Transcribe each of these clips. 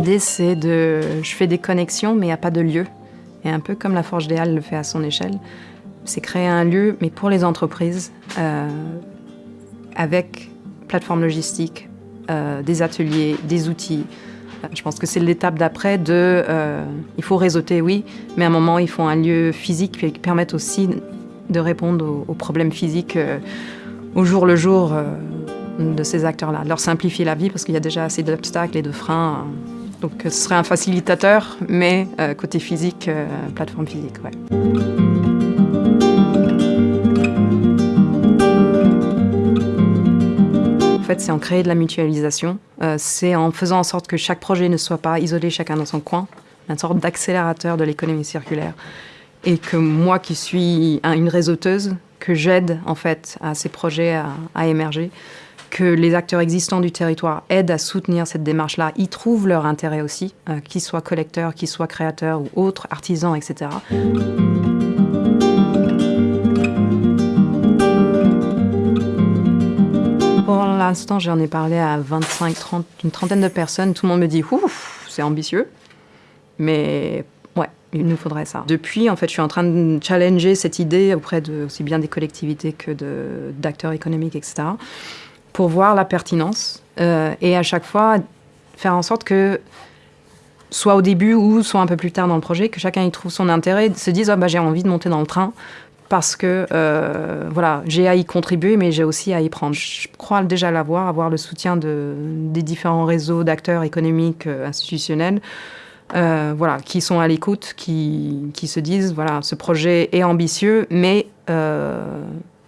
L'idée, c'est de... Je fais des connexions, mais il n'y a pas de lieu. Et un peu comme la Forge des Halles le fait à son échelle, c'est créer un lieu, mais pour les entreprises, euh, avec plateforme logistique, euh, des ateliers, des outils. Je pense que c'est l'étape d'après. Euh, il faut réseauter, oui, mais à un moment, il faut un lieu physique qui permette aussi de répondre aux, aux problèmes physiques au jour le jour de ces acteurs-là. Leur simplifier la vie parce qu'il y a déjà assez d'obstacles et de freins. Donc ce serait un facilitateur, mais euh, côté physique, euh, plateforme physique. En fait, c'est en créer de la mutualisation. Euh, c'est en faisant en sorte que chaque projet ne soit pas isolé chacun dans son coin, une sorte d'accélérateur de l'économie circulaire. Et que moi, qui suis un- une réseauteuse, que j'aide en fait à ces projets à émerger, que les acteurs existants du territoire aident à soutenir cette démarche-là, y trouvent leur intérêt aussi, euh, qu'ils soient collecteurs, qu'ils soient créateurs ou autres, artisans, etc. Pour l'instant, j'en ai parlé à 25, 30, une trentaine de personnes. Tout le monde me dit ouf, c'est ambitieux. Mais ouais, il nous faudrait ça. Depuis, en fait, je suis en train de challenger cette idée auprès de aussi bien des collectivités que d'acteurs économiques, etc. Pour voir la pertinence euh, et à chaque fois faire en sorte que soit au début ou soit un peu plus tard dans le projet, que chacun y trouve son intérêt, se dise ah, bah, j'ai envie de monter dans le train parce que euh, voilà, j'ai à y contribuer, mais j'ai aussi à y prendre. Je crois déjà l'avoir, avoir le soutien de, des différents réseaux d'acteurs économiques, euh, institutionnels, voilà, qui sont à l'écoute, qui, qui se disent voilà, ce projet est ambitieux, mais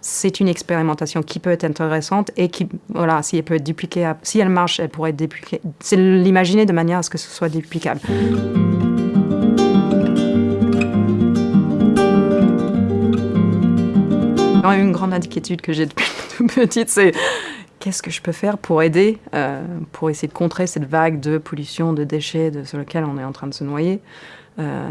c'est une expérimentation qui peut être intéressante et qui, voilà, si elle peut être dupliquée, si elle marche, elle pourrait être dupliquée. C'est l'imaginer de manière à ce que ce soit duplicable. Une grande inquiétude que j'ai depuis toute petite, c'est qu'est-ce que je peux faire pour aider, euh, pour essayer de contrer cette vague de pollution, de déchets sur lequel on est en train de se noyer. Euh,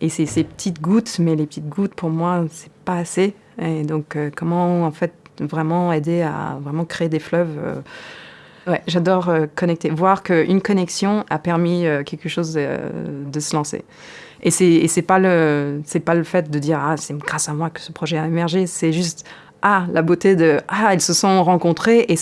et c'est ces petites gouttes, mais les petites gouttes, pour moi, c'est pas assez. Et donc, euh, comment en fait vraiment aider à vraiment créer des fleuves euh, j'adore euh, connecter, voir qu'une connexion a permis quelque chose euh, de se lancer. Et c'est pas le c'est pas le fait de dire ah c'est grâce à moi que ce projet a émergé, c'est juste ah la beauté de ah elles se sont rencontrées et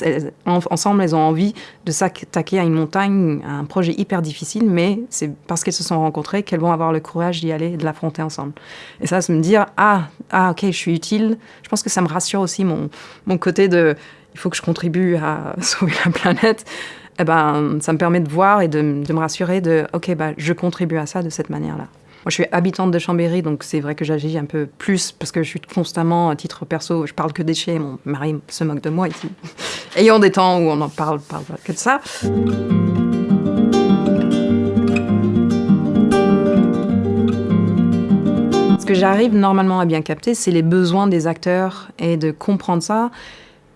ensemble elles ont envie de s'attaquer à une montagne, à un projet hyper difficile, mais c'est parce qu'elles se sont rencontrées qu'elles vont avoir le courage d'y aller et de l'affronter ensemble. Et ça, c'est me dire ah ah ok je suis utile. Je pense que ça me rassure aussi mon mon côté de il faut que je contribue à sauver la planète, eh ben, ça me permet de voir et de, de me rassurer de, OK, bah, je contribue à ça de cette manière-là. Moi, je suis habitante de Chambéry, donc c'est vrai que j'agis un peu plus parce que je suis constamment, à titre perso, je parle que déchets. Mon mari se moque de moi ici. Ayant des temps où on en parle, parle que de ça. Ce que j'arrive normalement à bien capter, c'est les besoins des acteurs et de comprendre ça.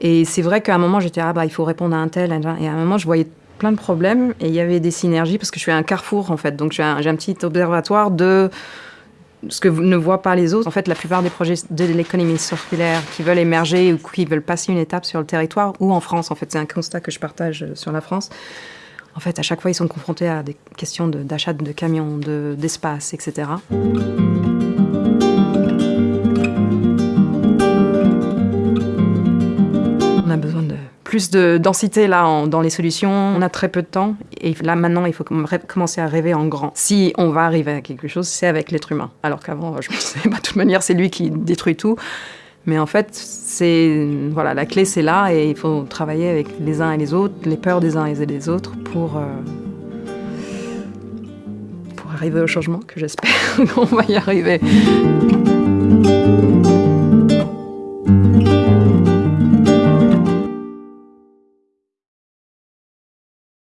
Et c'est vrai qu'à un moment, j'étais, ah bah, il faut répondre à un tel. Et à un moment, je voyais plein de problèmes et il y avait des synergies parce que je suis un carrefour, en fait. Donc, j'ai un, un petit observatoire de ce que ne voient pas les autres. En fait, la plupart des projets de l'économie circulaire qui veulent émerger ou qui veulent passer une étape sur le territoire ou en France, en fait, c'est un constat que je partage sur la France. En fait, à chaque fois, ils sont confrontés à des questions d'achat de, camions, de- d'espace, etc. On a besoin de plus de densité là dans les solutions. On a très peu de temps et là maintenant il faut commencer à rêver en grand. Si on va arriver à quelque chose, c'est avec l'être humain. Alors qu'avant, je me disais, bah, de toute manière, c'est lui qui détruit tout. Mais en fait, c'est voilà, la clé c'est là et il faut travailler avec les uns et les autres, les peurs des uns et des autres pour euh, pour arriver au changement que j'espère qu'on va y arriver.